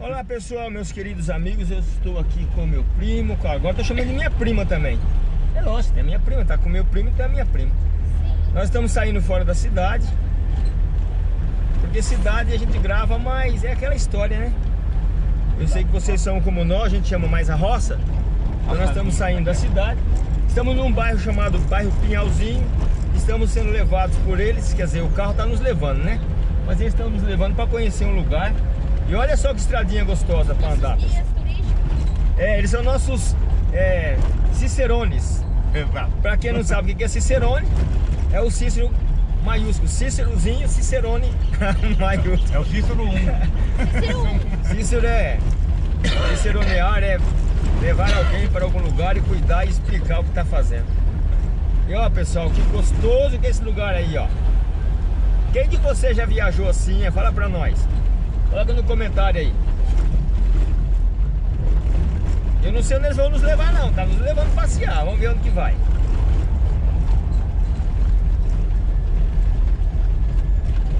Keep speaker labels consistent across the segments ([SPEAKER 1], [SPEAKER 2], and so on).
[SPEAKER 1] Olá pessoal, meus queridos amigos, eu estou aqui com meu primo, agora estou chamando de minha prima também. É lógico, tem a minha prima, tá com meu primo e tem a minha prima. Nós estamos saindo fora da cidade, porque cidade a gente grava, mas é aquela história, né? Eu sei que vocês são como nós, a gente chama mais a roça. Então nós estamos saindo da cidade, estamos num bairro chamado bairro Pinhalzinho, estamos sendo levados por eles, quer dizer, o carro está nos levando, né? Mas eles estão nos levando para conhecer um lugar. E olha só que estradinha gostosa para andar. É, eles são nossos é, cicerones. Para quem não sabe o que é cicerone, é o Cícero maiúsculo. Cícerozinho, Cicerone maiúsculo.
[SPEAKER 2] É o Cícero 1.
[SPEAKER 3] Cícero 1.
[SPEAKER 1] Cícero é... Ciceronear é levar alguém para algum lugar e cuidar e explicar o que está fazendo. E ó pessoal, que gostoso que é esse lugar aí, ó. Quem de você já viajou assim? Fala pra nós. Coloca no comentário aí. Eu não sei onde eles vão nos levar não, tá nos levando passear. Vamos ver onde que vai.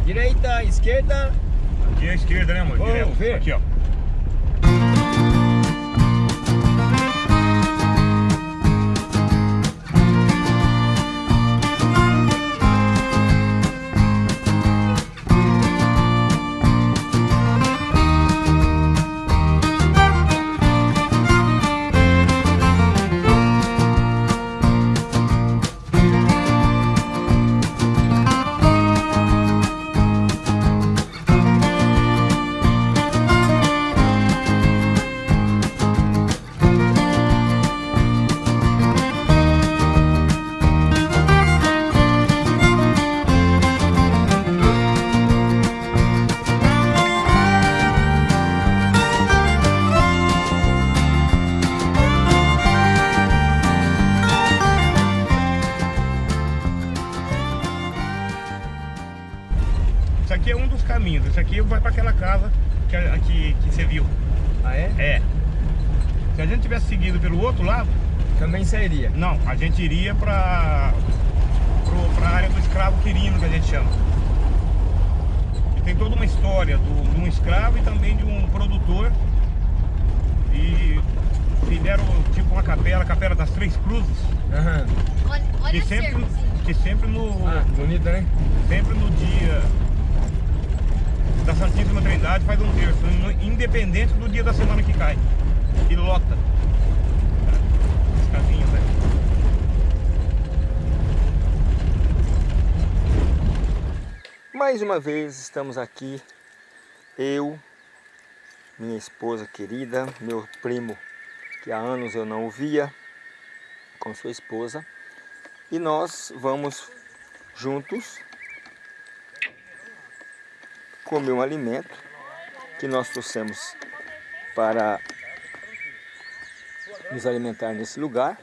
[SPEAKER 1] Direita, esquerda.
[SPEAKER 2] Aqui é a esquerda, né, amor?
[SPEAKER 1] Vamos
[SPEAKER 2] Direto.
[SPEAKER 1] ver.
[SPEAKER 2] Aqui, ó.
[SPEAKER 1] Sairia.
[SPEAKER 2] não, a gente iria para a área do escravo quirino, que a gente chama. E tem toda uma história do, de um escravo e também de um produtor. E fizeram tipo uma capela, a capela das Três Cruzes.
[SPEAKER 1] Aham.
[SPEAKER 3] Olha,
[SPEAKER 2] Que
[SPEAKER 3] olha a
[SPEAKER 2] sempre, que sempre no,
[SPEAKER 1] Ah, bonita, né?
[SPEAKER 2] sempre no dia da Santíssima Trindade faz um terço, independente do dia da semana que cai. E lota. As casinhas, né?
[SPEAKER 1] Mais uma vez estamos aqui, eu, minha esposa querida, meu primo que há anos eu não o via, com sua esposa, e nós vamos juntos comer um alimento que nós trouxemos para nos alimentar nesse lugar.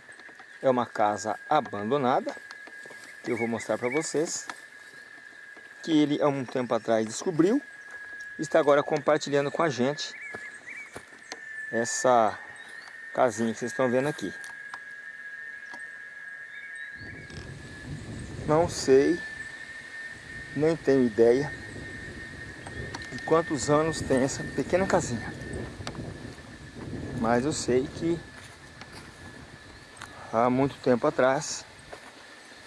[SPEAKER 1] É uma casa abandonada, que eu vou mostrar para vocês que ele há um tempo atrás descobriu e está agora compartilhando com a gente essa casinha que vocês estão vendo aqui. Não sei, nem tenho ideia de quantos anos tem essa pequena casinha. Mas eu sei que há muito tempo atrás,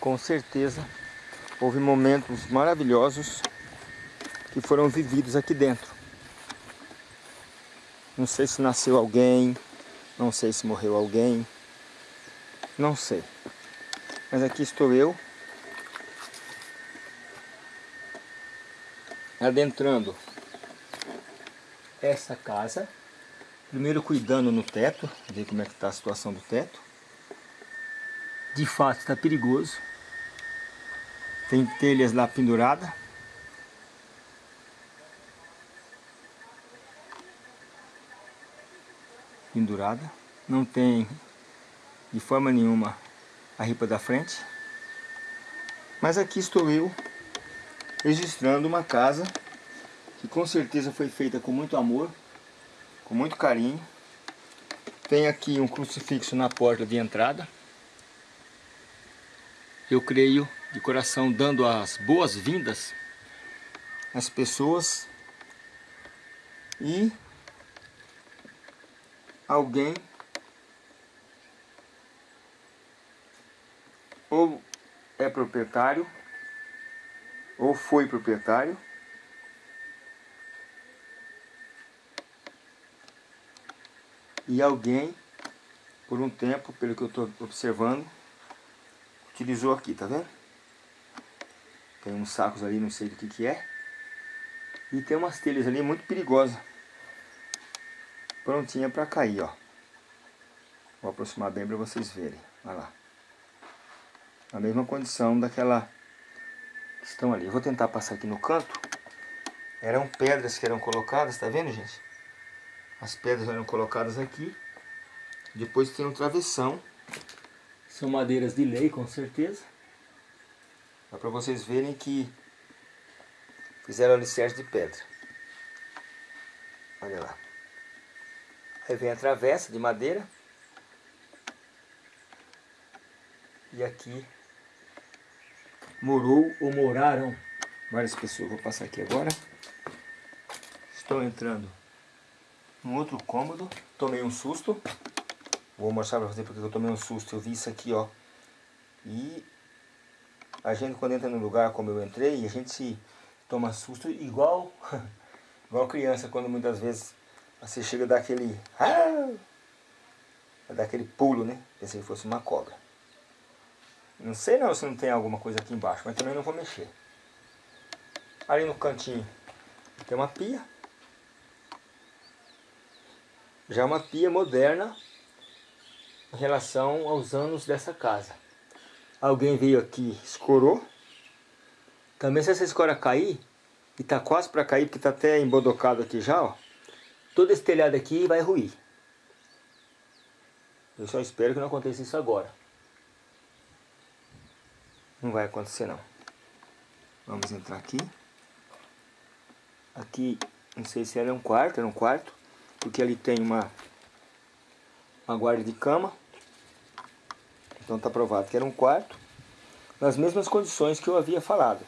[SPEAKER 1] com certeza, houve momentos maravilhosos que foram vividos aqui dentro. Não sei se nasceu alguém, não sei se morreu alguém, não sei. Mas aqui estou eu, adentrando essa casa, primeiro cuidando no teto, ver como é que está a situação do teto. De fato está perigoso, tem telhas lá pendurada. Pendurada. Não tem de forma nenhuma a ripa da frente. Mas aqui estou eu registrando uma casa que com certeza foi feita com muito amor, com muito carinho. Tem aqui um crucifixo na porta de entrada. Eu creio de coração dando as boas-vindas às pessoas E alguém ou é proprietário ou foi proprietário e alguém por um tempo, pelo que eu estou observando, utilizou aqui, tá vendo? Tem uns sacos ali, não sei do que que é. E tem umas telhas ali muito perigosas. Prontinha para cair, ó. Vou aproximar bem para vocês verem. Olha lá. A mesma condição daquela que estão ali. Eu vou tentar passar aqui no canto. Eram pedras que eram colocadas, tá vendo, gente? As pedras eram colocadas aqui. Depois tem um travessão. São madeiras de lei, com certeza. Dá para vocês verem que fizeram alicerce de pedra. Olha lá. Aí vem a travessa de madeira. E aqui morou ou moraram várias pessoas. Vou passar aqui agora. Estou entrando num outro cômodo. Tomei um susto. Vou mostrar para você porque eu tomei um susto. Eu vi isso aqui, ó. E a gente quando entra no lugar como eu entrei, a gente se toma susto igual igual criança quando muitas vezes você chega daquele ah, daquele pulo, né? Pensei que fosse uma cobra. Não sei não se não tem alguma coisa aqui embaixo, mas também não vou mexer. Ali no cantinho tem uma pia. Já uma pia moderna em relação aos anos dessa casa. Alguém veio aqui, escorou. Também se essa escora cair, e tá quase para cair, porque tá até embodocado aqui já, ó. Todo esse telhado aqui vai ruir. Eu só espero que não aconteça isso agora. Não vai acontecer não. Vamos entrar aqui. Aqui, não sei se era um quarto, era um quarto. Porque ali tem uma, uma guarda de cama. Então está provado que era um quarto, nas mesmas condições que eu havia falado.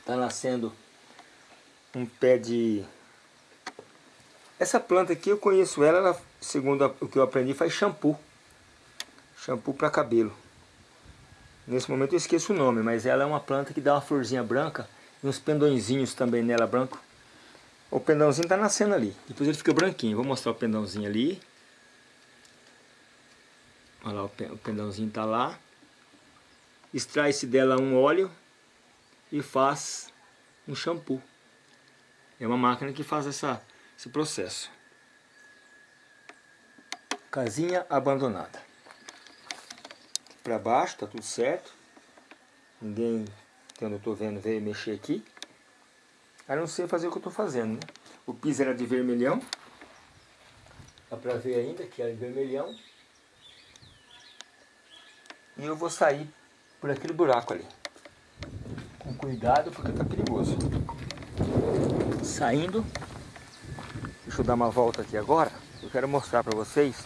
[SPEAKER 1] Está nascendo um pé de... Essa planta aqui eu conheço ela, ela segundo o que eu aprendi, faz shampoo. Shampoo para cabelo. Nesse momento eu esqueço o nome, mas ela é uma planta que dá uma florzinha branca e uns pendõezinhos também nela branco. O pendãozinho está nascendo ali. Depois ele fica branquinho. Vou mostrar o pendãozinho ali. Olha lá, o pendãozinho está lá. Extrai-se dela um óleo e faz um shampoo. É uma máquina que faz essa, esse processo. Casinha abandonada. Para baixo, tá tudo certo. Ninguém, que eu estou vendo, veio mexer aqui. A não ser fazer o que eu estou fazendo, né? O piso era de vermelhão. Dá para ver ainda que era de vermelhão. E eu vou sair por aquele buraco ali. Com cuidado porque tá perigoso. Saindo. Deixa eu dar uma volta aqui agora. Eu quero mostrar para vocês.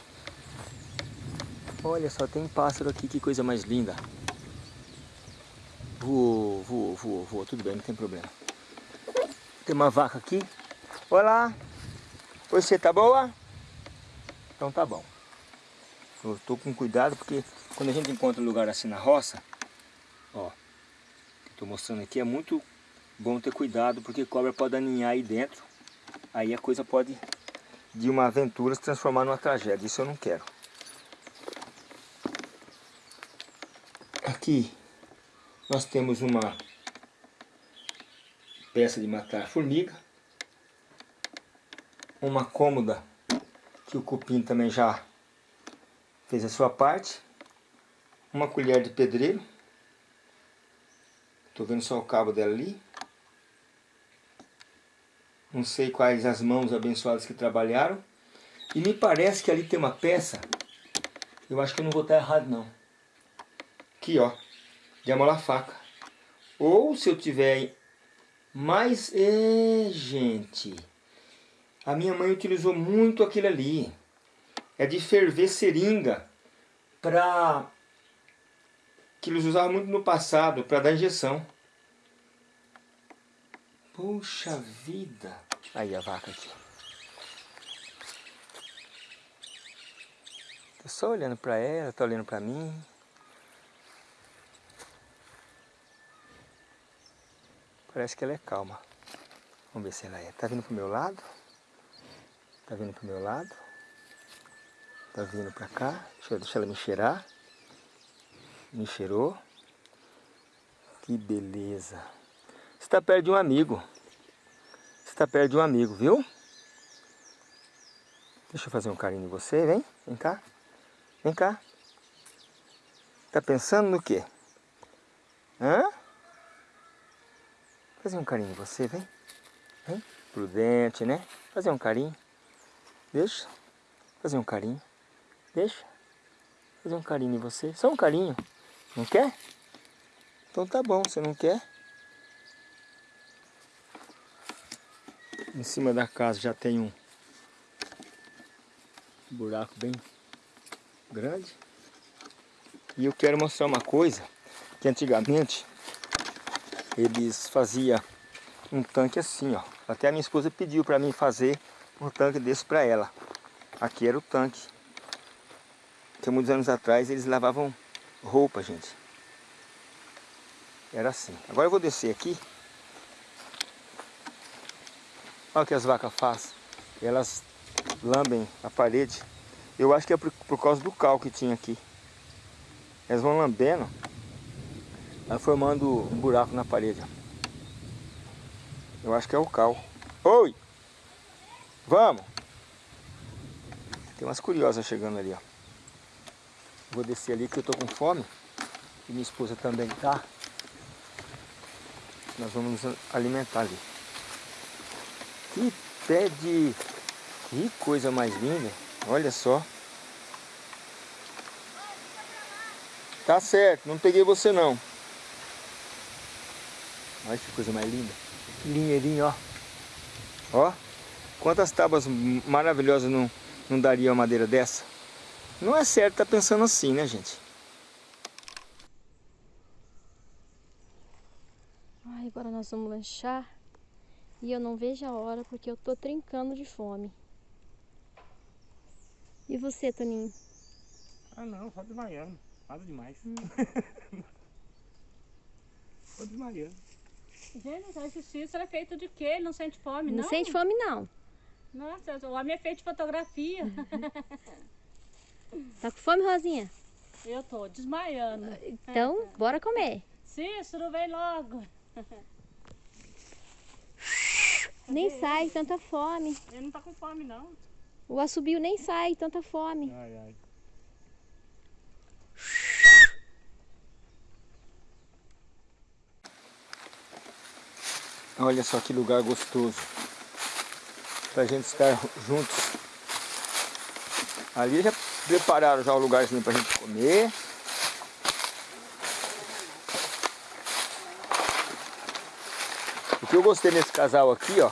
[SPEAKER 1] Olha só, tem pássaro aqui, que coisa mais linda. Voou, voou, voou, voou. Tudo bem, não tem problema. Tem uma vaca aqui. Olá. Você tá boa? Então tá bom. Eu tô com cuidado porque quando a gente encontra um lugar assim na roça, ó, estou mostrando aqui, é muito bom ter cuidado, porque cobra pode aninhar aí dentro, aí a coisa pode, de uma aventura, se transformar numa tragédia, isso eu não quero. Aqui nós temos uma peça de matar formiga, uma cômoda que o cupim também já fez a sua parte, uma colher de pedreiro. Estou vendo só o cabo dela ali. Não sei quais as mãos abençoadas que trabalharam. E me parece que ali tem uma peça. Eu acho que eu não vou estar errado não. Aqui ó. De amolar faca. Ou se eu tiver mais... É, gente. A minha mãe utilizou muito aquilo ali. É de ferver seringa. Para que eles usavam muito no passado para dar injeção. Puxa vida. Aí a vaca aqui. Tô só olhando pra ela, tá olhando pra mim. Parece que ela é calma. Vamos ver se ela é. Tá vindo pro meu lado? Tá vindo pro meu lado? Tá vindo pra cá? Deixa eu deixar ela me cheirar. Me cheirou. Que beleza. Você está perto de um amigo. Você está perto de um amigo, viu? Deixa eu fazer um carinho em você, vem. Vem cá. Vem cá. Tá pensando no quê? Hã? Fazer um carinho em você, vem. Vem. Prudente, né? Fazer um carinho. Deixa. Fazer um carinho. Deixa. Fazer um carinho em você. Só um carinho. Não quer? Então tá bom, você não quer? Em cima da casa já tem um buraco bem grande. E eu quero mostrar uma coisa, que antigamente eles faziam um tanque assim, ó. Até a minha esposa pediu para mim fazer um tanque desse para ela. Aqui era o tanque. Que muitos anos atrás eles lavavam roupa, gente. Era assim. Agora eu vou descer aqui. Olha o que as vacas fazem. Elas lambem a parede. Eu acho que é por, por causa do cal que tinha aqui. Elas vão lambendo. Formando um buraco na parede. Eu acho que é o cal. Oi! Vamos! Tem umas curiosas chegando ali, ó. Vou descer ali que eu tô com fome. E minha esposa também tá. Nós vamos nos alimentar ali. Que pé de... Que coisa mais linda. Olha só. Tá certo, não peguei você não. Olha que coisa mais linda. Linheirinho, ó. Ó. Quantas tábuas maravilhosas não, não daria uma madeira dessa? Não é certo estar tá pensando assim, né, gente?
[SPEAKER 3] Ai, agora nós vamos lanchar. E eu não vejo a hora porque eu tô trincando de fome. E você, Toninho?
[SPEAKER 2] Ah não, só desmaiando. Nada demais. Hum. só desmaiando.
[SPEAKER 4] Gente, a justiça é feito de quê? Ele não sente fome, não?
[SPEAKER 3] Não sente fome, não.
[SPEAKER 4] Nossa, o homem é feito de fotografia.
[SPEAKER 3] tá com fome, Rosinha?
[SPEAKER 4] Eu tô desmaiando.
[SPEAKER 3] Então, bora comer.
[SPEAKER 4] Cícero, vem logo.
[SPEAKER 3] Nem sai, tanta fome.
[SPEAKER 4] Ele não tá com fome, não.
[SPEAKER 3] O assobio nem sai, tanta fome.
[SPEAKER 2] Ai, ai.
[SPEAKER 1] Olha só que lugar gostoso. Pra gente estar juntos. Ali já prepararam já o lugarzinho pra gente comer. O que eu gostei nesse casal aqui, ó,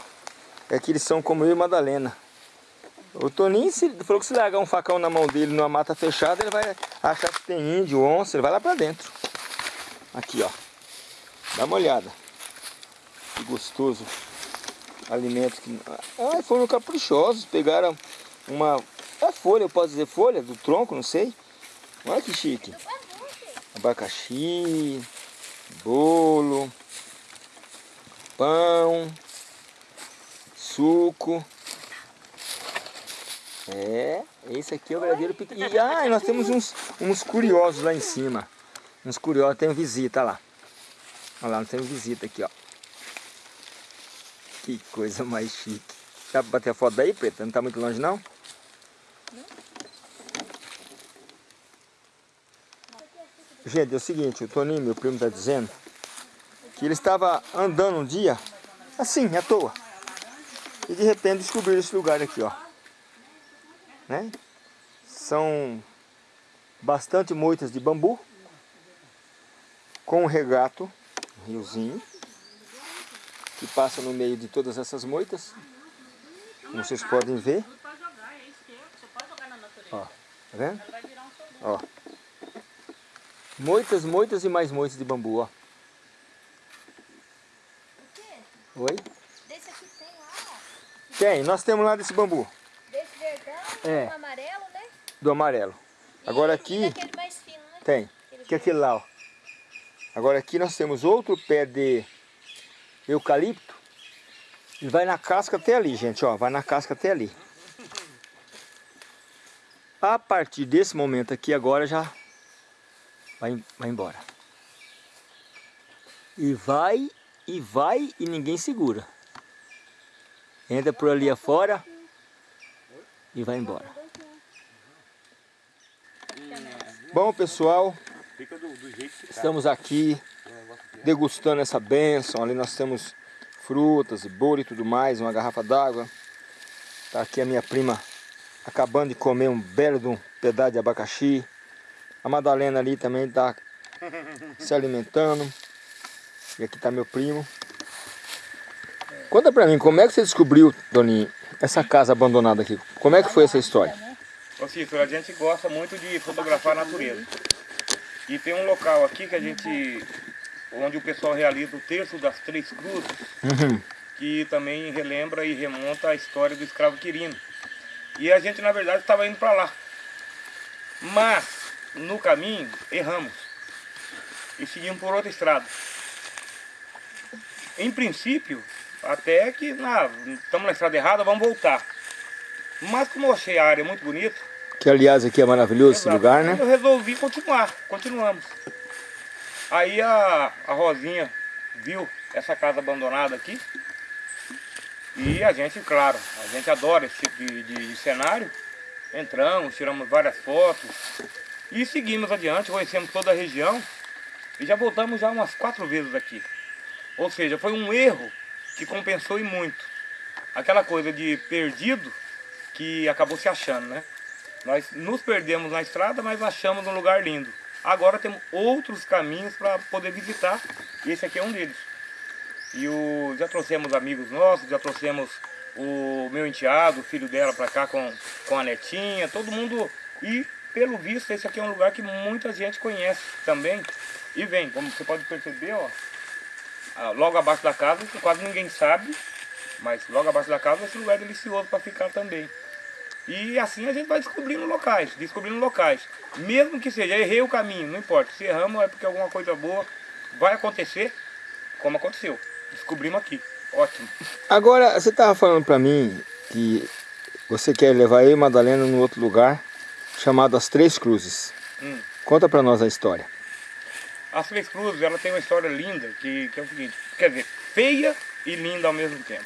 [SPEAKER 1] é que eles são como eu e Madalena. O Toninho se, falou que se largar um facão na mão dele numa mata fechada, ele vai achar que tem índio, onça, ele vai lá pra dentro. Aqui, ó. Dá uma olhada. Que gostoso. Alimento que... Ah, foram caprichosos. Pegaram uma... Folha, eu posso dizer folha do tronco, não sei. Olha que chique. Abacaxi, bolo, pão, suco. É, esse aqui é o verdadeiro piqui. E ah, nós temos uns, uns curiosos lá em cima. Uns curiosos, tem visita lá. Olha lá, nós temos visita aqui, ó. Que coisa mais chique. Dá pra bater a foto daí, Preta? Não tá muito longe, não? Gente, é o seguinte, o Toninho, meu primo, tá dizendo que ele estava andando um dia, assim, à toa. E de repente descobriu esse lugar aqui, ó né? São bastante moitas de bambu com um regato, um riozinho, que passa no meio de todas essas moitas, como vocês podem ver. Ó, tá vendo? Ó. Moitas, moitas e mais moitas de bambu, ó. Oi?
[SPEAKER 3] Desse aqui tem lá, ó.
[SPEAKER 1] Tem, nós temos lá desse bambu,
[SPEAKER 3] Desse verdão,
[SPEAKER 1] É.
[SPEAKER 3] um amarelo, né?
[SPEAKER 1] do amarelo. Agora
[SPEAKER 3] E-
[SPEAKER 1] aqui
[SPEAKER 3] E daquele mais fino, né?
[SPEAKER 1] tem, que é aquele lá, ó. Agora aqui nós temos outro pé de eucalipto. Ele vai na casca até ali, gente, ó. Vai na casca até ali. A partir desse momento aqui, agora já vai, vai embora. E vai, e vai, e ninguém segura. Entra por ali afora e vai embora. Bom, pessoal,
[SPEAKER 2] tá.
[SPEAKER 1] estamos aqui degustando essa bênção. Ali nós temos frutas e bolo e tudo mais, uma garrafa d'água. Tá aqui a minha prima acabando de comer um belo de um pedaço de abacaxi. A Madalena ali também está se alimentando. E aqui está meu primo. Conta pra mim, como é que você descobriu, Doninho, essa casa abandonada aqui? Como é que foi essa história?
[SPEAKER 2] Ô Cícero, a gente gosta muito de fotografar a natureza. E tem um local aqui que a gente, onde o pessoal realiza o terço das três cruzes,
[SPEAKER 1] Uhum.
[SPEAKER 2] que também relembra e remonta a história do escravo Quirino. E a gente, na verdade, estava indo para lá. Mas, no caminho, erramos. E seguimos por outra estrada. Em princípio, até que estamos na estrada errada, vamos voltar. Mas como eu achei a área muito bonita,
[SPEAKER 1] Que aliás aqui é maravilhoso esse
[SPEAKER 2] Exato.
[SPEAKER 1] lugar, né?
[SPEAKER 2] Eu resolvi continuar, continuamos. Aí a, a Rosinha viu essa casa abandonada aqui. E a gente, claro, a gente adora esse tipo de, de- de cenário. Entramos, tiramos várias fotos e seguimos adiante, conhecemos toda a região e já voltamos já umas quatro vezes aqui. Ou seja, foi um erro que compensou e muito. Aquela coisa de perdido que acabou se achando, né? Nós nos perdemos na estrada, mas achamos um lugar lindo. Agora temos outros caminhos para poder visitar e esse aqui é um deles. E o, já trouxemos amigos nossos, já trouxemos o meu enteado, o filho dela para cá com, com a netinha, todo mundo. E pelo visto esse aqui é um lugar que muita gente conhece também e vem. Como você pode perceber, ó, logo abaixo da casa, que quase ninguém sabe, mas logo abaixo da casa esse lugar é delicioso para ficar também. E assim a gente vai descobrindo locais, descobrindo locais. Mesmo que seja, errei o caminho, não importa. Se erramos é porque alguma coisa boa vai acontecer, como aconteceu. Descobrimos aqui. Ótimo.
[SPEAKER 1] Agora, você estava falando para mim que você quer levar eu e Madalena num outro lugar chamado As Três Cruzes.
[SPEAKER 2] Hum.
[SPEAKER 1] Conta para nós a história.
[SPEAKER 2] As Três Cruzes, ela tem uma história linda, que, que é o seguinte, quer dizer, feia e linda ao mesmo tempo.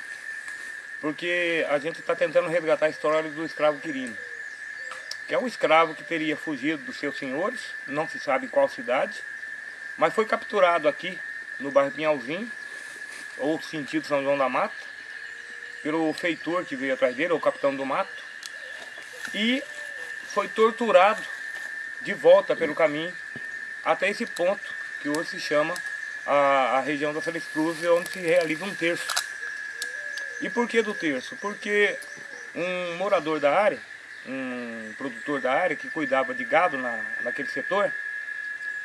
[SPEAKER 2] Porque a gente está tentando resgatar a história do escravo Quirino. Que é um escravo que teria fugido dos seus senhores, não se sabe qual cidade, mas foi capturado aqui no bairro Pinhalzinho, ou sentido São João da Mata, pelo feitor que veio atrás dele, ou capitão do mato, e foi torturado de volta pelo caminho até esse ponto que hoje se chama a, a região da Três Cruzes, onde se realiza um terço. E por que do terço? Porque um morador da área, um produtor da área que cuidava de gado na, naquele setor,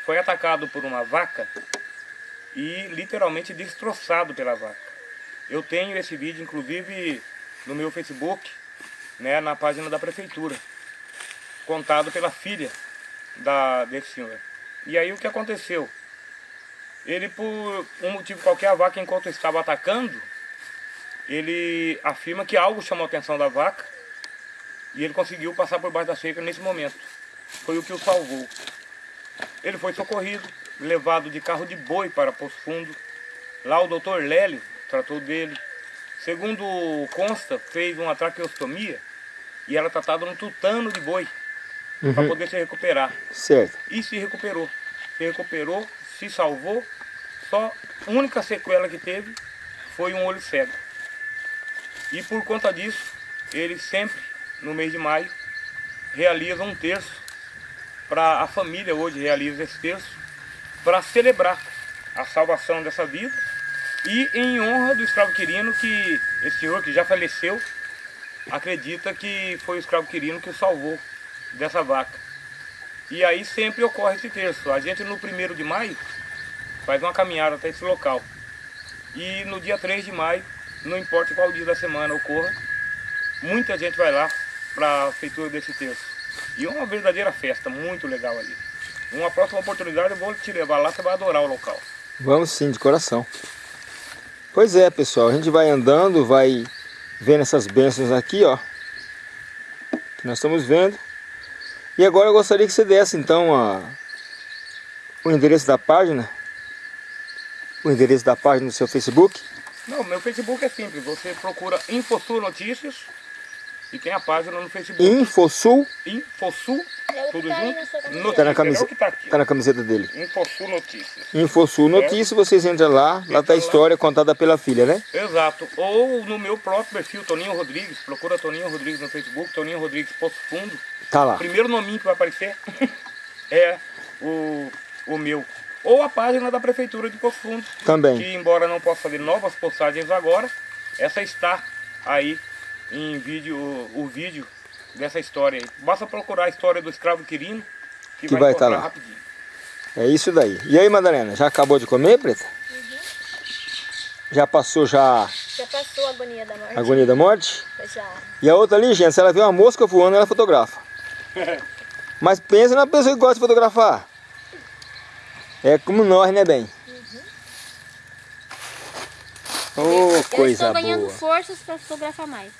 [SPEAKER 2] foi atacado por uma vaca e literalmente destroçado pela vaca. Eu tenho esse vídeo, inclusive, no meu Facebook, né, na página da prefeitura, contado pela filha da, desse senhor. E aí o que aconteceu? Ele, por um motivo qualquer, a vaca, enquanto estava atacando, ele afirma que algo chamou a atenção da vaca e ele conseguiu passar por baixo da cerca nesse momento. Foi o que o salvou. Ele foi socorrido, levado de carro de boi para Poço Fundo. Lá o doutor Lélio tratou dele. Segundo consta, fez uma traqueostomia e era tratado no tutano de boi para poder se recuperar.
[SPEAKER 1] Certo.
[SPEAKER 2] E se recuperou. Se recuperou, se salvou. Só a única sequela que teve foi um olho cego. E por conta disso, ele sempre, no mês de maio, realiza um terço para a família hoje realiza esse terço para celebrar a salvação dessa vida e em honra do escravo Quirino que esse senhor que já faleceu acredita que foi o escravo Quirino que o salvou dessa vaca. E aí sempre ocorre esse terço. A gente no primeiro de maio faz uma caminhada até esse local. E no dia 3 de maio, não importa qual dia da semana ocorra, muita gente vai lá para a feitura desse terço. E é uma verdadeira festa, muito legal ali. Uma próxima oportunidade eu vou te levar lá, você vai adorar o local.
[SPEAKER 1] Vamos sim, de coração. Pois é, pessoal, a gente vai andando, vai vendo essas bênçãos aqui, ó. Que nós estamos vendo. E agora eu gostaria que você desse, então, a, o endereço da página. O endereço da página do seu Facebook.
[SPEAKER 2] Não, meu Facebook é simples. Você procura Infosul Notícias e tem a página no Facebook.
[SPEAKER 1] Infosul.
[SPEAKER 2] Infosul,
[SPEAKER 3] É
[SPEAKER 2] tudo
[SPEAKER 3] tá
[SPEAKER 2] junto.
[SPEAKER 3] na sua camiseta.
[SPEAKER 2] Notícias,
[SPEAKER 1] Tá na,
[SPEAKER 2] é
[SPEAKER 1] camiseta,
[SPEAKER 2] tá aqui.
[SPEAKER 1] tá na camiseta dele.
[SPEAKER 2] Infosul Notícias.
[SPEAKER 1] Infosul Notícias, vocês entram lá, lá tá a história contada pela filha, né?
[SPEAKER 2] Exato. Ou no meu próprio perfil, Toninho Rodrigues. Procura Toninho Rodrigues no Facebook, Toninho Rodrigues Poço Fundo.
[SPEAKER 1] Tá lá.
[SPEAKER 2] O primeiro nominho que vai aparecer é o, o meu. Ou a página da Prefeitura de Poço Fundo.
[SPEAKER 1] Também.
[SPEAKER 2] Que embora não possa fazer novas postagens agora, essa está aí em vídeo, o, o vídeo dessa história aí. Basta procurar a história do escravo Quirino, que,
[SPEAKER 1] Que
[SPEAKER 2] vai, encontrar
[SPEAKER 1] tá lá.
[SPEAKER 2] rapidinho.
[SPEAKER 1] É isso daí. E aí, Madalena, já acabou de comer, Preta? Já passou já
[SPEAKER 3] Já passou a agonia da morte?
[SPEAKER 1] a agonia da morte?
[SPEAKER 3] Já.
[SPEAKER 1] E a outra ali, gente, se ela vê uma mosca voando, ela fotografa. Mas pensa na pessoa que gosta de fotografar. É como nós, né, bem? Ô,
[SPEAKER 3] eu
[SPEAKER 1] coisa
[SPEAKER 3] estou ganhando
[SPEAKER 1] boa.
[SPEAKER 3] forças para fotografar mais.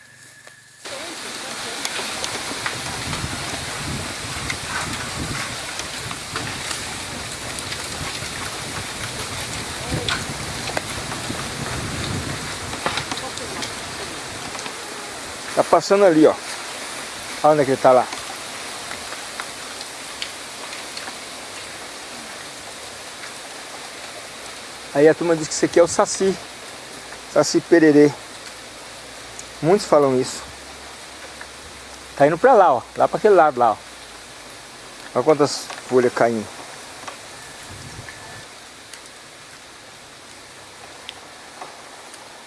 [SPEAKER 1] Tá passando ali, ó. Olha onde é que ele tá lá. Aí a turma diz que isso aqui é o saci. Saci pererê. Muitos falam isso. Tá indo pra lá, ó. Lá pra aquele lado lá, ó. Olha quantas folhas caindo.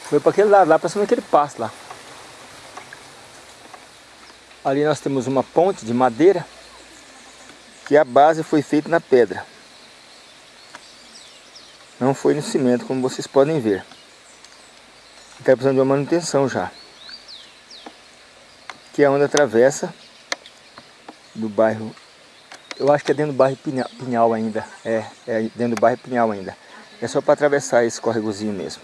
[SPEAKER 1] Foi pra aquele lado lá, pra cima daquele pasto lá. Ali nós temos uma ponte de madeira que a base foi feita na pedra. Não foi no cimento, como vocês podem ver. Está precisando de uma manutenção já. Que é onde atravessa do bairro. Eu acho que é dentro do bairro Pinhal, Pinhal ainda. É, é dentro do bairro Pinhal ainda. É só para atravessar esse corregozinho mesmo.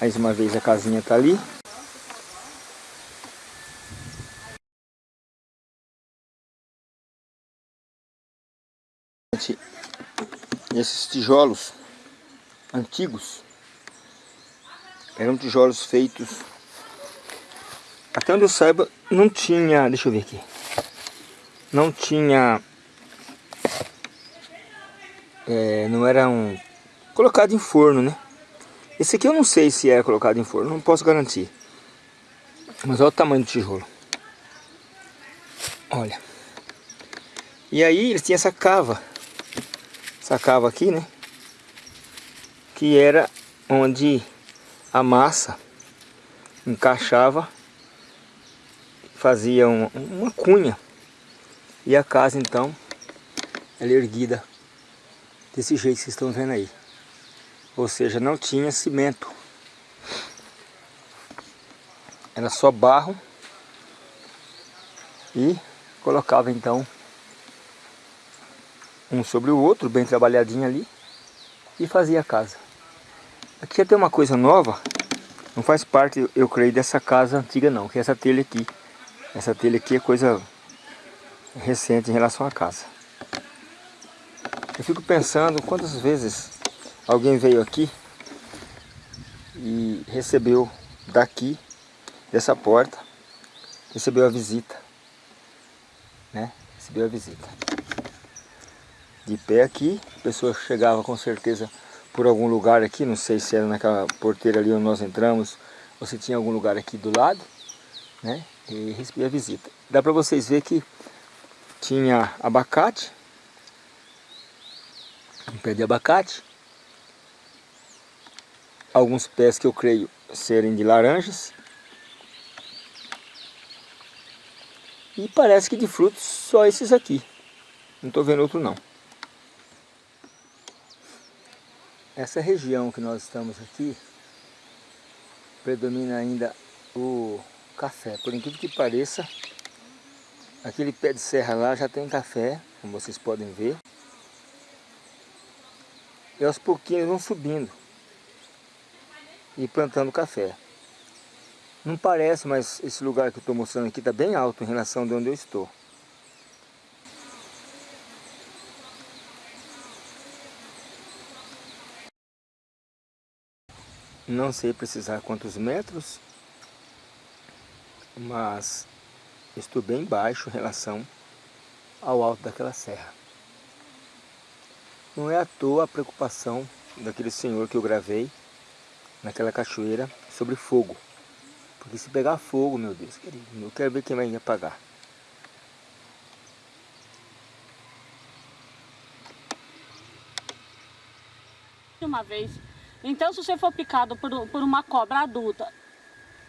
[SPEAKER 1] Mais uma vez a casinha tá ali. Esses tijolos antigos eram tijolos feitos até onde eu saiba não tinha, deixa eu ver aqui. Não tinha é, não era um colocado em forno, né? Esse aqui eu não sei se é colocado em forno, não posso garantir. Mas olha o tamanho do tijolo. Olha. E aí eles tinham essa cava. Essa cava aqui, né? Que era onde a massa encaixava, fazia uma, uma cunha. E a casa então, ela é erguida desse jeito que vocês estão vendo aí. Ou seja, não tinha cimento. Era só barro. E colocava então um sobre o outro, bem trabalhadinho ali. E fazia a casa. Aqui até uma coisa nova. Não faz parte, eu creio, dessa casa antiga não. Que é essa telha aqui. Essa telha aqui é coisa recente em relação à casa. Eu fico pensando quantas vezes alguém veio aqui e recebeu daqui, dessa porta, recebeu a visita, né? Recebeu a visita. De pé aqui, a pessoa chegava com certeza por algum lugar aqui, não sei se era naquela porteira ali onde nós entramos, ou se tinha algum lugar aqui do lado, né? E recebia visita. Dá para vocês ver que tinha abacate, um pé de abacate, alguns pés que eu creio serem de laranjas. E parece que de frutos só esses aqui. Não estou vendo outro não. Essa região que nós estamos aqui, predomina ainda o café. Por incrível que pareça, aquele pé de serra lá já tem café, como vocês podem ver. E aos pouquinhos vão subindo e plantando café. Não parece, mas esse lugar que eu estou mostrando aqui está bem alto em relação de onde eu estou. Não sei precisar quantos metros, mas estou bem baixo em relação ao alto daquela serra. Não é à toa a preocupação daquele senhor que eu gravei naquela cachoeira sobre fogo. Porque se pegar fogo, meu Deus, querido, eu quero ver quem vai apagar.
[SPEAKER 4] Uma vez então, se você for picado por, por uma cobra adulta,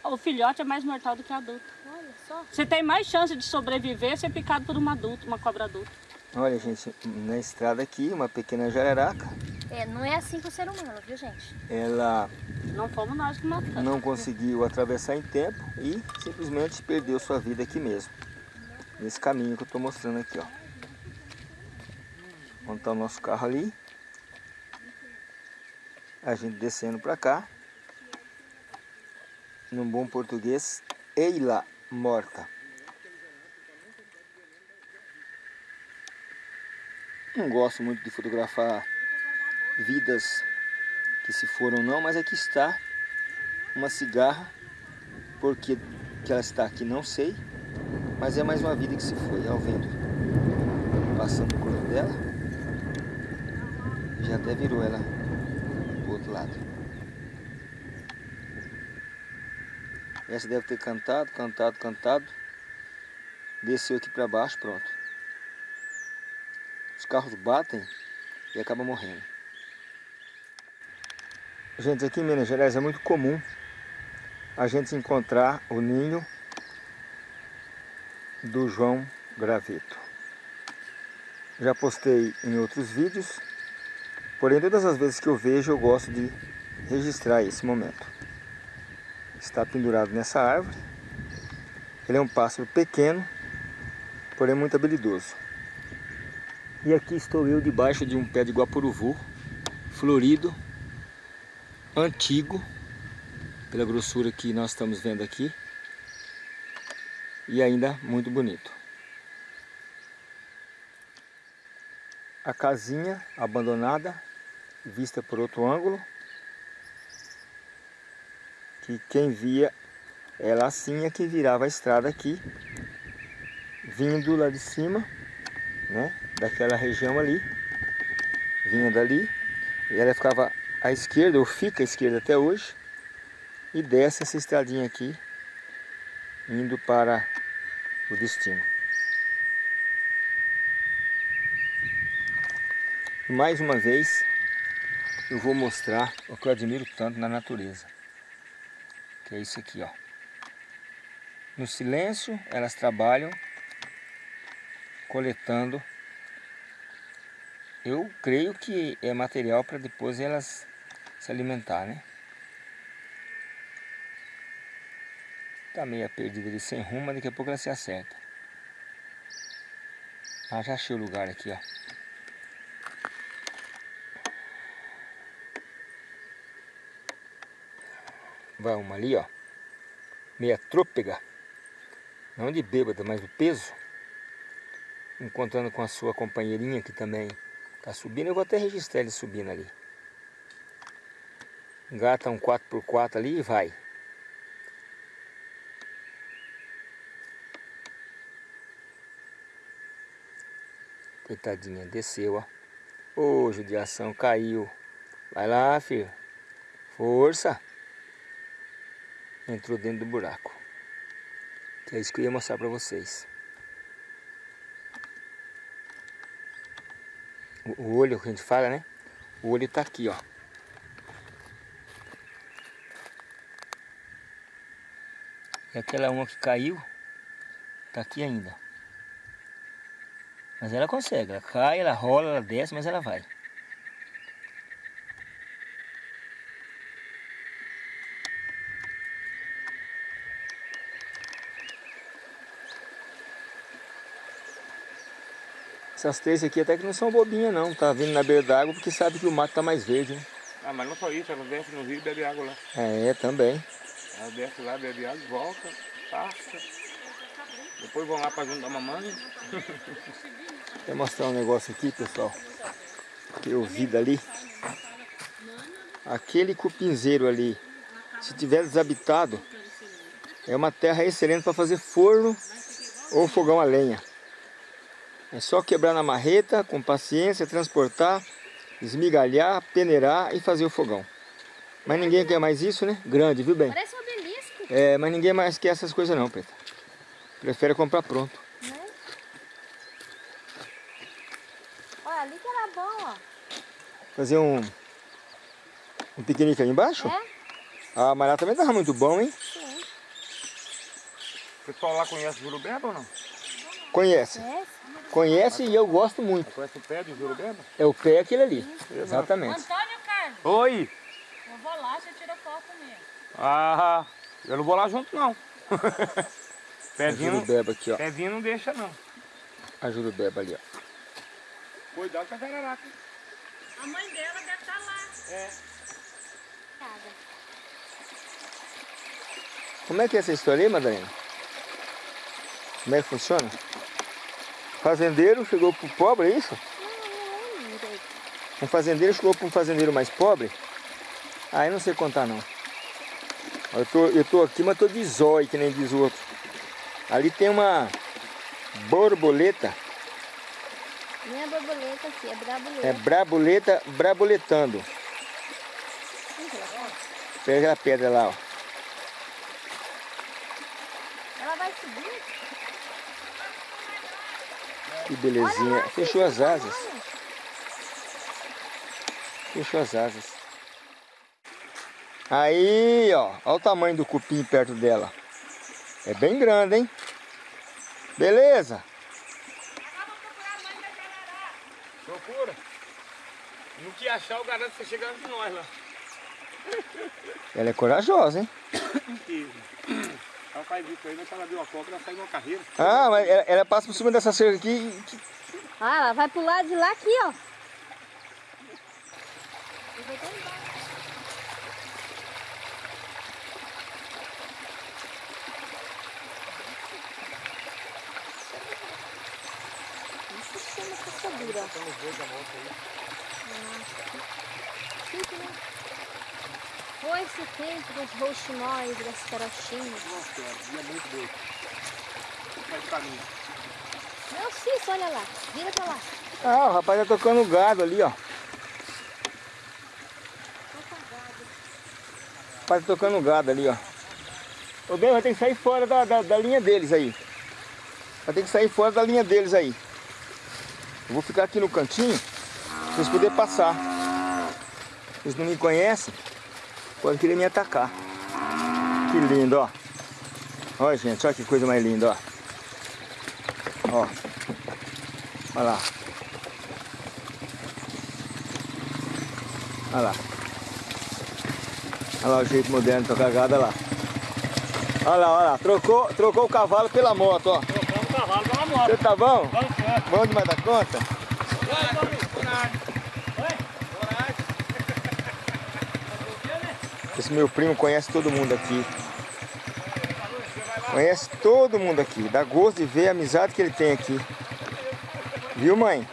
[SPEAKER 4] o filhote é mais mortal do que o adulto. Olha só. Você tem mais chance de sobreviver ser picado por uma adulta, uma cobra adulta.
[SPEAKER 1] Olha, gente, na estrada aqui, uma pequena jararaca.
[SPEAKER 3] É, não é assim com o ser humano, viu, gente?
[SPEAKER 1] Ela...
[SPEAKER 4] Não fomos nós que matamos.
[SPEAKER 1] Não conseguiu atravessar em tempo e simplesmente perdeu sua vida aqui mesmo. Nesse caminho que eu estou mostrando aqui, ó. Onde está o nosso carro ali a gente descendo para cá, num bom português, Eila morta. Não gosto muito de fotografar vidas que se foram não, mas aqui está uma cigarra, porque que ela está aqui não sei, mas é mais uma vida que se foi, ao vento. Passando o corpo dela, já até virou ela outro lado. Essa deve ter cantado, cantado, cantado. Desceu aqui para baixo, pronto. Os carros batem e acabam morrendo. Gente, aqui em Minas Gerais é muito comum a gente encontrar o ninho do João Graveto. Já postei em outros vídeos Porém, todas as vezes que eu vejo, eu gosto de registrar esse momento. Está pendurado nessa árvore. Ele é um pássaro pequeno, porém muito habilidoso. E aqui estou eu debaixo de um pé de guapuruvu, florido, antigo, pela grossura que nós estamos vendo aqui, e ainda muito bonito. A casinha abandonada vista por outro ângulo. Que quem via ela assim é que virava a estrada aqui, vindo lá de cima, né, daquela região ali, vinha dali, e ela ficava à esquerda, ou fica à esquerda até hoje, e desce essa estradinha aqui, indo para o destino. Mais uma vez, eu vou mostrar o que eu admiro tanto na natureza. Que é isso aqui, ó. No silêncio, elas trabalham coletando. Eu creio que é material para depois elas se alimentar, né? Tá meio perdida ali sem rumo, mas daqui a pouco ela se acerta. Ah, já achei o lugar aqui, ó. Vai uma ali, ó. Meia trôpega. Não de bêbada, mas do peso. Encontrando com a sua companheirinha que também tá subindo. Eu vou até registrar ele subindo ali. Engata um 4x4 ali e vai. Coitadinha, desceu, ó. Ô, judiação, caiu. Vai lá, filho. Força entrou dentro do buraco. Que é isso que eu ia mostrar para vocês. O olho que a gente fala, né? O olho tá aqui, ó. E aquela uma que caiu, tá aqui ainda. Mas ela consegue, ela cai, ela rola, ela desce, mas ela vai. Essas três aqui até que não são bobinhas não, tá vindo na beira d'água porque sabe que o mato tá mais verde, né?
[SPEAKER 2] Ah, mas não só isso, ela desce no rio e bebe água lá.
[SPEAKER 1] É, também.
[SPEAKER 2] Ela desce lá, bebe água, volta, passa. Depois vão lá pra junto da mamãe.
[SPEAKER 1] Vou mostrar um negócio aqui, pessoal. Que eu vi dali. Aquele cupinzeiro ali, se tiver desabitado, é uma terra excelente para fazer forno ou fogão a lenha. É só quebrar na marreta, com paciência, transportar, esmigalhar, peneirar e fazer o fogão. Mas ninguém quer mais isso, né? Grande, viu bem?
[SPEAKER 3] Parece um obelisco,
[SPEAKER 1] É, mas ninguém mais quer essas coisas não, Preta. Prefere comprar pronto.
[SPEAKER 3] né? Olha, ali que era bom, ó.
[SPEAKER 1] Fazer um, um piquenique ali embaixo?
[SPEAKER 3] É?
[SPEAKER 1] Ah, mas lá também tava muito bom, hein?
[SPEAKER 3] Sim.
[SPEAKER 2] O pessoal lá conhece Jurubeba ou não?
[SPEAKER 1] Conhece.
[SPEAKER 3] Conhece?
[SPEAKER 1] Conhece e eu gosto muito.
[SPEAKER 2] Conhece o pé de Jurubeba?
[SPEAKER 1] É o pé aquele ali. Exatamente.
[SPEAKER 4] Antônio Carlos,
[SPEAKER 2] Oi!
[SPEAKER 4] eu vou lá, você tira foto comigo.
[SPEAKER 2] Ah, eu não vou lá junto não.
[SPEAKER 1] A
[SPEAKER 2] Pezinho,
[SPEAKER 1] aqui, ó.
[SPEAKER 2] pezinho não deixa não.
[SPEAKER 1] A jurubeba ali, ó.
[SPEAKER 2] Cuidado com a jararaca.
[SPEAKER 4] A mãe dela deve estar lá.
[SPEAKER 2] É.
[SPEAKER 1] Como é que é essa história aí, Madalena? Como é que funciona? Fazendeiro chegou pro pobre, é isso?
[SPEAKER 3] Não, não.
[SPEAKER 1] Um fazendeiro chegou para um fazendeiro mais pobre? Ah, eu não sei contar não. Eu tô, eu tô aqui, mas tô de zóio, que nem diz o outro. Ali tem uma borboleta,
[SPEAKER 3] Nem a borboleta aqui, é brabuleta.
[SPEAKER 1] é brabuleta, braboletando. Pega aquela pedra lá, ó.
[SPEAKER 3] Ela vai subir?
[SPEAKER 1] Que belezinha. Fechou as asas. Fechou as asas. Aí, ó. Olha o tamanho do cupim perto dela. É bem grande, hein? Beleza.
[SPEAKER 2] Procura. No que achar, eu garanto que você chega antes de nós lá.
[SPEAKER 1] Ela é corajosa, hein?
[SPEAKER 2] E ela faz isso aí, mas se ela viu uma cobra, ela sai numa carreira.
[SPEAKER 1] Ah, mas ela, ela passa por cima dessa cerca aqui. e-
[SPEAKER 3] Ah, ela vai pro lado de lá aqui, ó. Isso se chama caçadura. Chique, né? Foi esse tempo dos rouxinóis, das carochinhas.
[SPEAKER 2] Nossa, é muito doido. Faz caminho.
[SPEAKER 3] Não, Cício, olha lá. Vira pra lá.
[SPEAKER 1] Ah, o rapaz tá tocando gado ali, ó. O rapaz tá tocando gado ali, ó. O bem vai ter que sair fora da, da, da linha deles aí. Vai ter que sair fora da linha deles aí. Eu vou ficar aqui no cantinho pra vocês poderem passar. Eles não me conhecem, podem querer me atacar. Que lindo, ó. Olha, gente, olha que coisa mais linda, ó. Ó. Olha lá. Olha lá. Olha lá o jeito moderno de tocar gado, olha lá. Olha lá, olha lá. Trocou, trocou o cavalo pela moto, ó.
[SPEAKER 2] Trocando o cavalo pela moto.
[SPEAKER 1] Você tá bom?
[SPEAKER 2] Certo.
[SPEAKER 1] Bom demais da conta? Esse meu primo conhece todo mundo aqui. Conhece todo mundo aqui. Dá gosto de ver a amizade que ele tem aqui. Viu, mãe?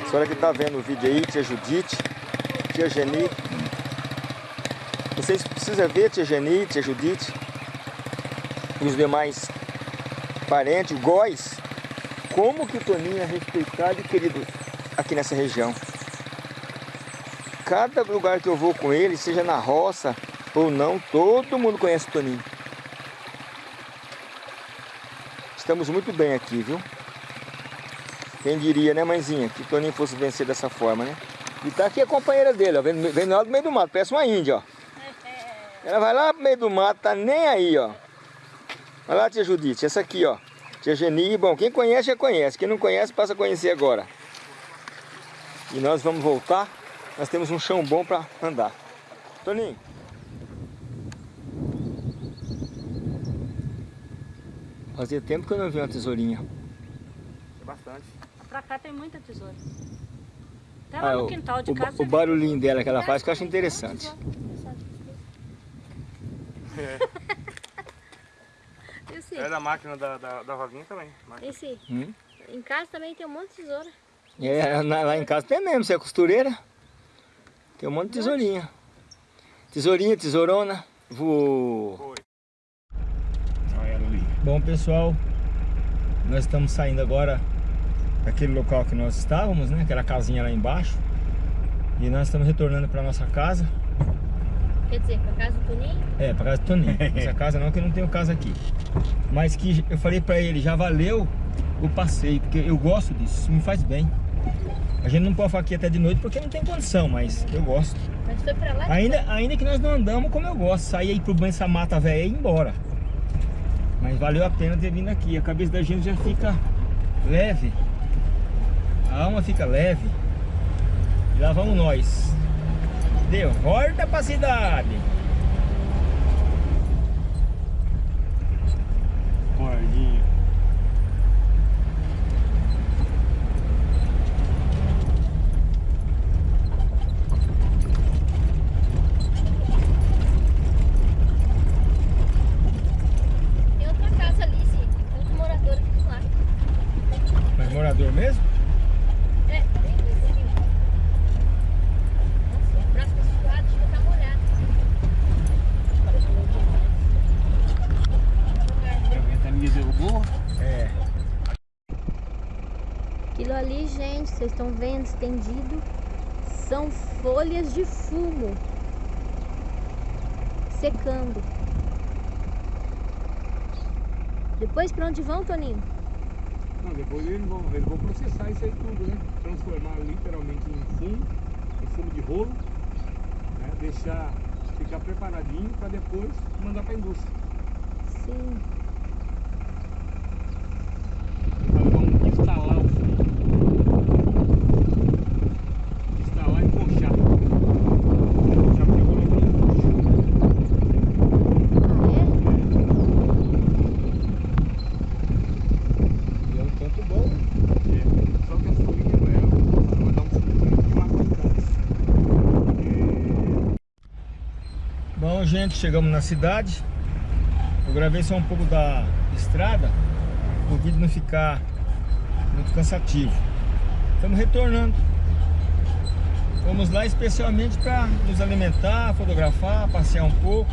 [SPEAKER 1] A senhora que tá vendo o vídeo aí, tia Judite, tia Geni. Vocês precisam ver tia Geni, tia Judite e os demais parentes, Góis. Como que o Toninho é respeitado e querido aqui nessa região. Cada lugar que eu vou com ele, seja na roça ou não, todo mundo conhece o Toninho. Estamos muito bem aqui, viu? Quem diria, né, mãezinha, que o Toninho fosse vencer dessa forma, né? E tá aqui a companheira dele, ó, vem, vem lá do meio do mato, parece uma índia, ó. Ela vai lá pro meio do mato, tá nem aí, ó. Olha lá, tia Judite, essa aqui, ó. Tia Geni, bom, quem conhece já conhece, quem não conhece passa a conhecer agora. E nós vamos voltar, nós temos um chão bom para andar. Toninho. Fazia tempo que eu não vi uma tesourinha.
[SPEAKER 2] É bastante.
[SPEAKER 4] Pra cá tem muita tesoura. Até
[SPEAKER 1] Ah,
[SPEAKER 4] lá no
[SPEAKER 1] o,
[SPEAKER 4] quintal de
[SPEAKER 1] o,
[SPEAKER 4] casa.
[SPEAKER 1] o barulhinho dela que ela faz que eu acho interessante.
[SPEAKER 3] Esse,
[SPEAKER 2] É da máquina da, da, da Rosinha também. Máquina.
[SPEAKER 3] esse,
[SPEAKER 1] Hum?
[SPEAKER 3] em casa também tem um monte de tesoura.
[SPEAKER 1] É, lá em casa tem mesmo, você é costureira. Tem um monte de tesourinha. Tesourinha, tesourona. Vou... Bom pessoal, nós estamos saindo agora daquele local que nós estávamos, né? Aquela casinha lá embaixo. E nós estamos retornando para nossa casa.
[SPEAKER 3] Quer dizer, pra casa do Toninho?
[SPEAKER 1] É, para casa do Toninho. Essa casa não, que eu não tenho casa aqui. Mas que eu falei para ele, já valeu o passeio, porque eu gosto disso, isso me faz bem. A gente não pode ficar aqui até de noite porque não tem condição, mas eu gosto.
[SPEAKER 3] Mas foi pra lá?
[SPEAKER 1] Ainda, ainda que nós não andamos como eu gosto, sair aí pro banho essa mata velha e ir embora. Mas valeu a pena ter vindo aqui. A cabeça da gente já fica leve. A alma fica leve. E lá vamos nós. De volta pra cidade.
[SPEAKER 2] Gordinho.
[SPEAKER 3] Tem outra casa ali, sim. Tem outro morador aqui do lado.
[SPEAKER 1] Mas morador mesmo?
[SPEAKER 3] É, bem vizinho. Nossa, o braço desse lado chega a tá molhado.
[SPEAKER 2] A ventania derrubou.
[SPEAKER 1] É.
[SPEAKER 3] Aquilo ali, gente, vocês estão vendo estendido, são folhas de fumo secando. Depois pra onde vão, Toninho?
[SPEAKER 2] Não, depois eles vão, eles vão processar isso aí tudo, né? Transformar literalmente em fumo, em fumo de rolo, né? Deixar ficar preparadinho para depois mandar para a indústria.
[SPEAKER 3] Sim.
[SPEAKER 2] Então vamos instalar o fumo. Instalar e coxar. Já porque colocamos
[SPEAKER 1] E é um campo bom.
[SPEAKER 2] É, só que a folhinha ela vai dar um fumo de água em casa.
[SPEAKER 1] Bom, gente, chegamos na cidade. Eu gravei só um pouco da estrada, o vídeo não ficar muito cansativo. Estamos retornando. Vamos lá especialmente para nos alimentar, fotografar, passear um pouco.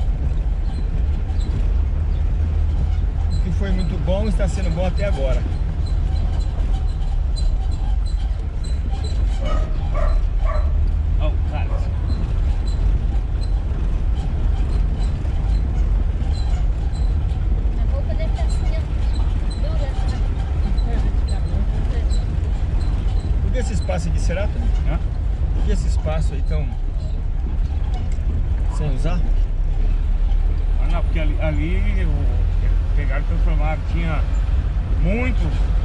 [SPEAKER 1] O que foi muito bom está sendo bom até agora.
[SPEAKER 2] Ó, o cara.
[SPEAKER 3] A roupa deve estar assim, ó, dura,
[SPEAKER 1] Por que esse espaço aqui será, Tony?
[SPEAKER 2] Hã?
[SPEAKER 1] Por que esse espaço aí tão sem usar?
[SPEAKER 2] Ah, não, porque ali, ali pegaram e transformaram, tinha muito,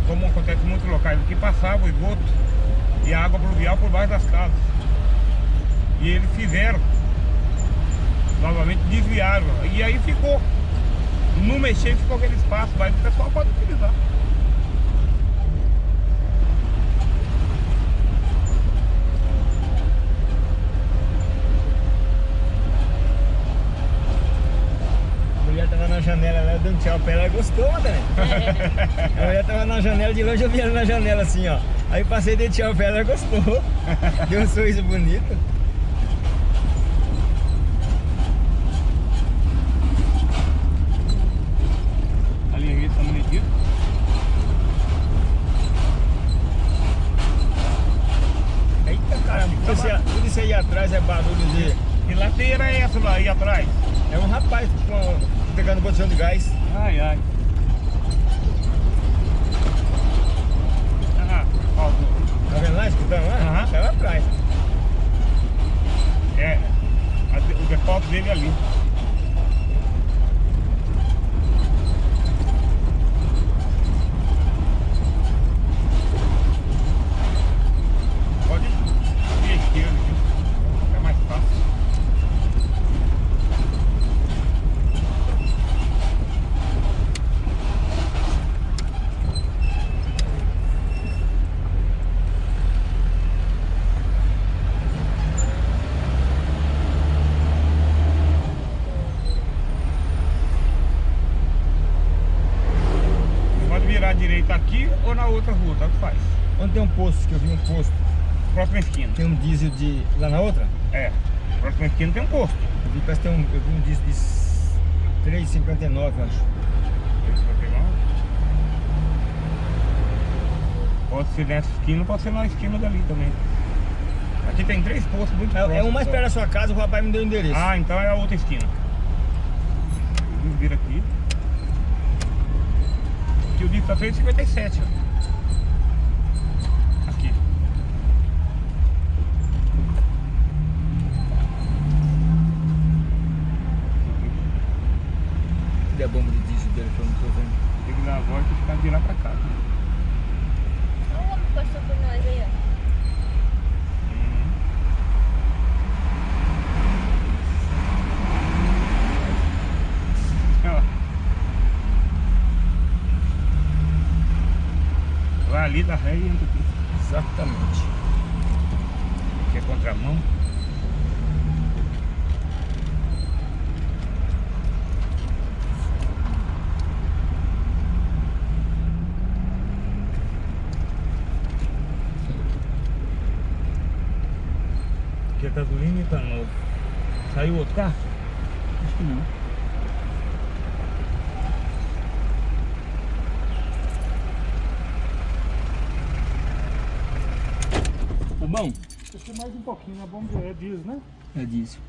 [SPEAKER 2] como acontece em muitos locais, que passava o esgoto e a água pluvial por baixo das casas. E eles fizeram, novamente desviaram, e aí ficou, no mexer ficou aquele espaço, mas o pessoal pode utilizar.
[SPEAKER 1] A mulher tava na janela lá dando tchau pra ela, ela gostou, né? A mulher tava na janela, de longe eu vi ela na janela assim, ó. Aí passei de tchau pra ela, ela gostou. Deu um sorriso bonito. Eita caramba, tudo isso, aí- atrás é barulho de.
[SPEAKER 2] Que lateira é essa lá aí atrás?
[SPEAKER 1] É um rapaz com, pegando botijão de gás.
[SPEAKER 2] Ai, ai. Ah, ó,
[SPEAKER 1] Tá vendo lá, escutando lá?
[SPEAKER 2] Aham.
[SPEAKER 1] Tá lá atrás.
[SPEAKER 2] é, a de- o depósito dele é ali. rua, tanto faz.
[SPEAKER 1] Onde tem um posto, que eu vi um posto,
[SPEAKER 2] Próxima esquina.
[SPEAKER 1] tem um diesel de. lá na outra?
[SPEAKER 2] É. Próxima esquina tem um posto.
[SPEAKER 1] Eu vi, parece que tem um. Eu vi um diesel de 3,59, eu acho.
[SPEAKER 2] Esse vai pegar um. Pode ser nessa esquina, pode ser na esquina dali também. Aqui tem três postos muito
[SPEAKER 1] É, é um mais perto da sua casa, o rapaz me deu o endereço.
[SPEAKER 2] Ah, então é a outra esquina. Vamos vir aqui. Aqui o dito tá 3,57, ó. Aqui.
[SPEAKER 1] Cadê a bomba de diesel dele que eu não tô vendo?
[SPEAKER 2] Tem que dar a volta e ficar de lá pra cá.
[SPEAKER 3] Olha o homem que passou por nós aí, ó.
[SPEAKER 2] Olha lá. Vai ali da ré e entra aqui.
[SPEAKER 1] Exatamente.
[SPEAKER 2] Aqui é contramão. Aqui é gasolina e tá novo. Saiu outro carro?
[SPEAKER 1] Acho que não. Tá bom?
[SPEAKER 5] Né? Vamos ver, é diesel, né?
[SPEAKER 1] É diesel.